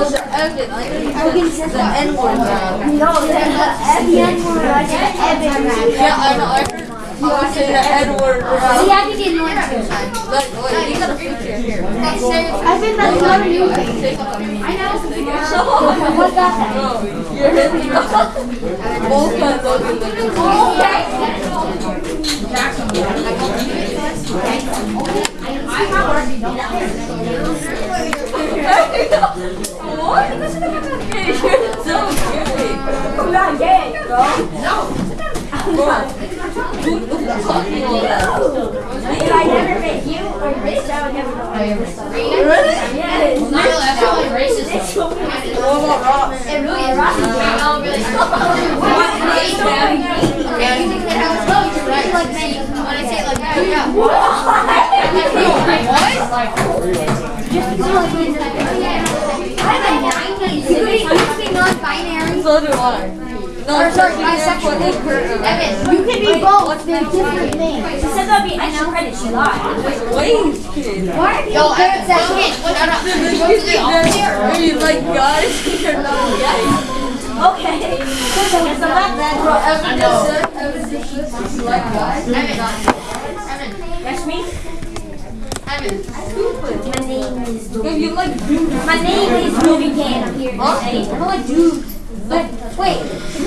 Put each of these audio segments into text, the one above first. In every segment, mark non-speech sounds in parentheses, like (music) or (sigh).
I'm I'm on there. No, I didn't know that. Hey, I'm not gonna get it Yeah, I just, I'm not even making it. I'm just like, I'm not gonna make it. Yeah. Also, Evan, like, the N word. No, the N word, I Evan. Yeah, I know. I heard. I was saying the N word. See, I think it's one too. Wait, you got a picture here. I think that's not new thing. I know. What that? Bro, you're hitting both of those in the What? You're so cute. I'm not gay, bro. Bro, who who's talking all that? If I never met you or Rich, I would never know I ever saw you. Really? Yes. Not I feel like racist. What about Ross? It really is. Oh, really? Yeah, you think that I was right? Like, when I say it like that, yeah. I'm a 90s. You could be non-binary. So do I. No, Or sorry, bisexual. Evan, you can be both. They're different things. She said that'd be extra credit. She lied. Wait, kid. Why are you Yo, Evan, at that? office. Are you like guys? Not. Okay. So a lot then. Bro, Evan just said, Evan just said she's like guys. Evan, Evan, That's me. My name is you like. My name is Ruby Can. I'm here to say. I like dudes. But wait,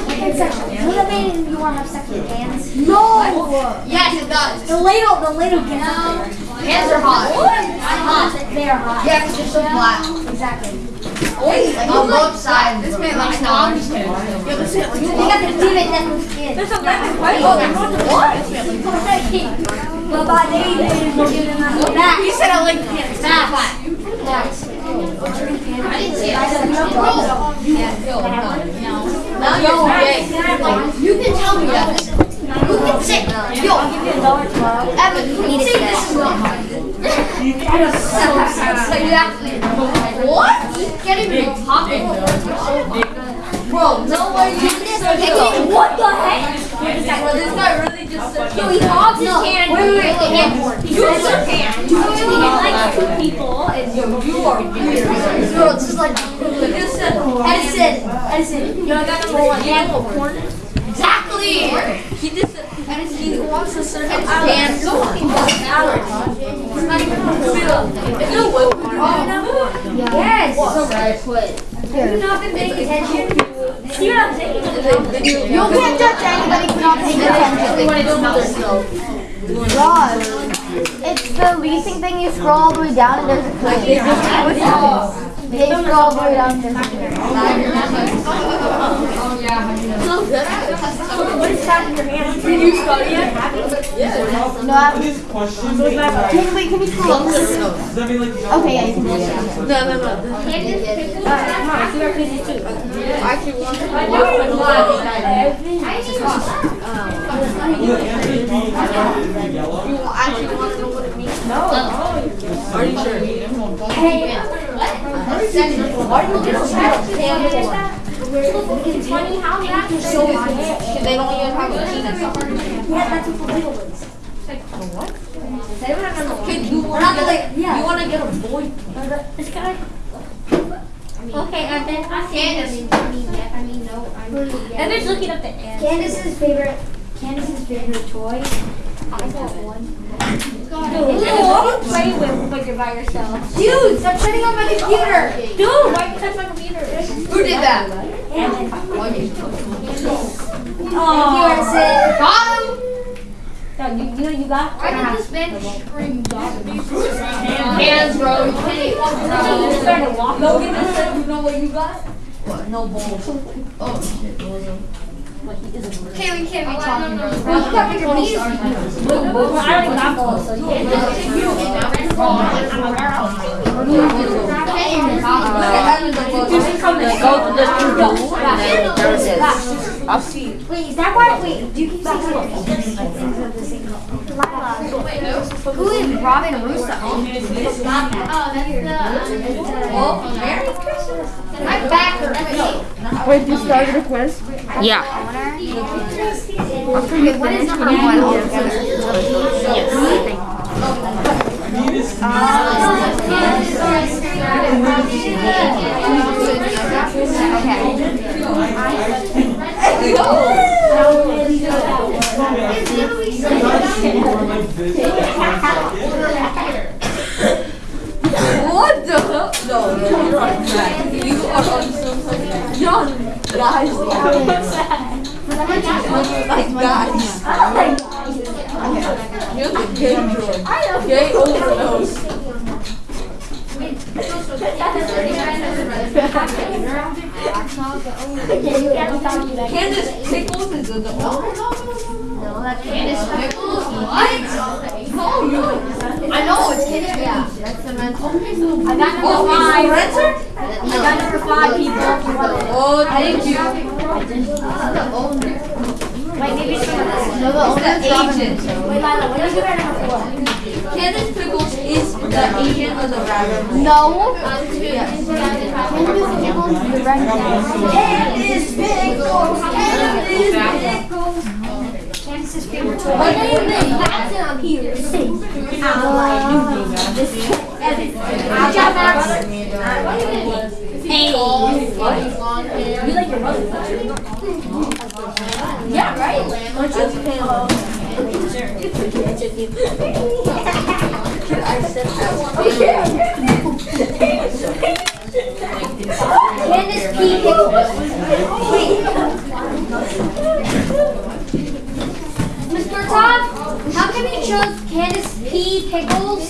pansexual. Does that mean you want to have sex with pans? No. Yes, it does. The little, the little gals. Hands are hot. Hot. They are hot. Yeah, because you're so flat. Exactly. Like on both sides. This man likes dogs. You got the demon that was skin. There's a lemon white. But by name is Max. You said I like hands. Max. Max. I didn't see it. I said no. Now you're gay. You can tell me that. Who can say? Yo, give you. Evan, who can say this is not mine? Exactly. What? Getting me popping. Bro, no way you just said that. What the heck? Bro, this guy really Yo, he hogs his hand. Wait, wait, wait, the hand. He says your hand. He likes two people. And Yo, you are weird. Bro, it's just like just Edison. Edison. Yo, I got the one. Yeah. Exactly. he just and he wants to serve his Hands. hands. So fucking bad. It's not even If you would, Yes. Sorry, quit. Have you not been paying attention? You can't judge anybody for not paying attention. God. It's the leasing thing. You scroll all the way down and there's a clip. They scroll all the way down. Oh, and There's a clip. What is that in your hand? Did you study it? No, I This question. can, wait, can you scroll? up? Does that mean like? Okay, yeah, you can do it. No, no, no. Come on, see where Chrissy's too. I actually want to Yellow. You actually want to know what it means? No. Are you sure? Hey, why do you get a It's funny how that is so high. They don't even have a penis. Yeah, that's what the little ones. They don't have a Kid, you want to get, you want to get a boy? This guy. Okay, and then I Candace. I mean, yeah, I mean, no, I'm. Evan's looking up the end. Candace's favorite, Candace's favorite toy. I got one. Dude, play with when you're by yourself. Dude, stop turning on my computer. Dude, why you touch my computer? Who did that? Oh, Got him. you, you know you got. Why did this man scream Hands, bro. You can't started walking. Logan said, you know what you got? What? No balls. Oh, shit. Okay, we can't be talking, bro. Bro, you got your knees. Well, I already got balls, so you can't Look at Evan the Just come and go to the studio. There it is. Wait, is that why? Wait, do you keep saying Who is Robin Russo? Oh, that's the. Oh, Merry Christmas. My back hurts. Wait, you started a quiz? Yeah. Okay, what is number one? What the hell? No, no, you're on track. You are on some You're guys. Like guys. You're the gay George. Gay overdose. Candace Pickles is the Candace Pickles? What? No, you. I know, it's Candace Yeah, that's the mental. I got number Oh, five. I got number five, people. Oh, thank you. The owner. Wait, maybe it's. No, the owner's Agent. Wait, Lila, what did you write number four? Candace Pickles is the agent of the rabbit. No. Yes. Candace Pickles. Candace Pickles. Candace's favorite toy. What name is that on here? Sing. This is Evan. Good job, Max. Hey. You like your mother, don't you? (laughs) Yeah, right? Don't you? Candace P. Pickles. Mr. Todd, how come you chose Candace P. Pickles?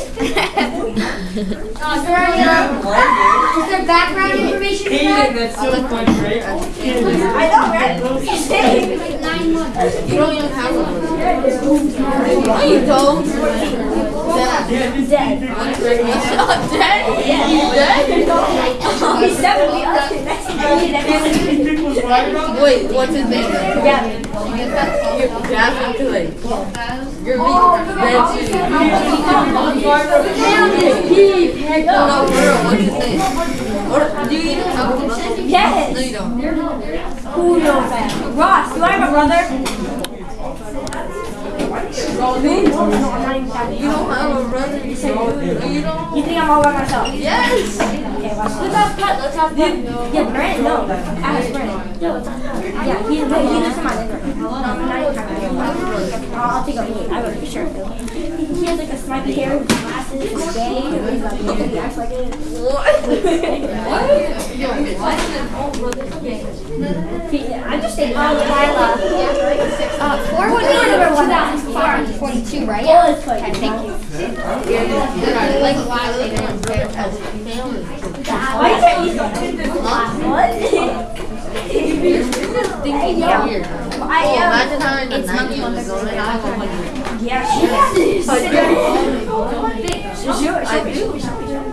Uh, is there any, is there background information for that? That's so funny, right? I know, right? She's saying nine months. You don't even have one. You don't. Dead. He's Dead? Yeah. Dead? He's 70. Okay, next thing Pickles, right? Wait, what's his name? Gavin. Gavin Clay. You're me. Candace P. Pickles. No, what's his name? Or do you even have a brother? No, Yes. you don't. Who knows that? Ross, do I have a brother? You don't have a brother? You say you don't? You think I'm all by myself? Yes! Okay, watch. Let's have cut. Let's have cut. Yeah, Brent. No, ask Brent. No, it's not cut. Yeah, he, wait, he lives in my living room. No, I'm not even him. I'll, take a look. I would for sure. He, he has like a smiley hair with glasses. He's gay. He's like, he acts like it. What? what? Yo, why is it all brothers I'm just saying. Oh, Lila. Uh, four would one thousand four hundred forty-two, right? Yeah. Okay, thank you. Like a lot of things. Why can't you? What? I am. imagine how the 90s going on. Yeah, she is. I Sure, sure. I do.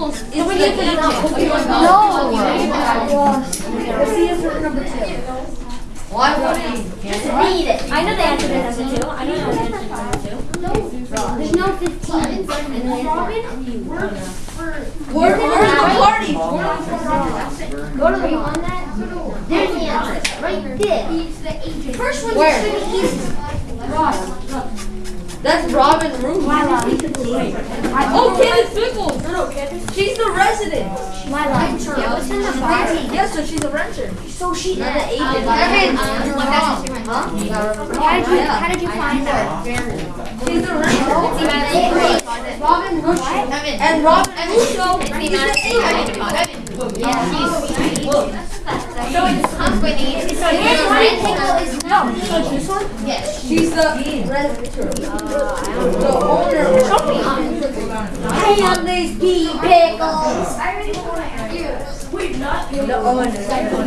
Candace Pickles is the Somebody agent. answered it now. No. Let's see answer number two. Why would he? Read it. I know the answer to number two. I know the answer to number two. There's no 15. Where, where's the party? Go to the one that. There's the answer. Right there. First one Where? should be easy. Ross. That's Robin Root. Oh, Candace Pickles. No, no, Candace. She's the resident. Lila. Yeah, what's in the box? Yes, so she's a renter. So she. Not the agent. Uh, Evan, You're you're wrong. Huh? How did you, how did you find that? She's the renter. Robin. Evan. And Robin Russo, the Yeah, So it's company. So the rectangle is No, so this one? Yes. She's the, the owner. Hey, on these pea pickles. The owner.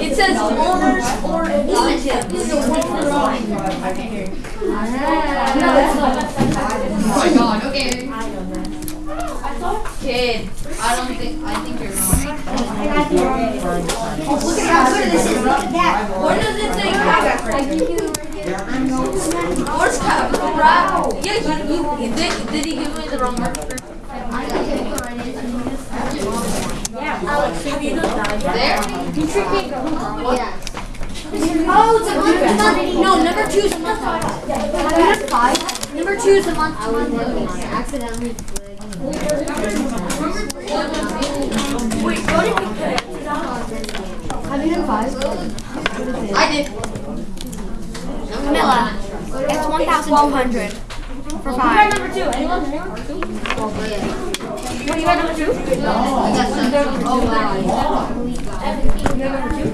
It says owners or agent. Oh my god, okay. Kid. I don't think, I think you're wrong. Look at how good this is. Look at that. Where's Cap? Yeah, did, he give me the wrong marker? That? There? Yeah. Oh, it's a month. No, number two is a month. Five. Number two is a month. I was accidentally. Wait, what did we pick? Have you done five? I did. Camilla, it's 1,200 for five. number two? Anyone? What, you got number two? Oh, wow. You got number two?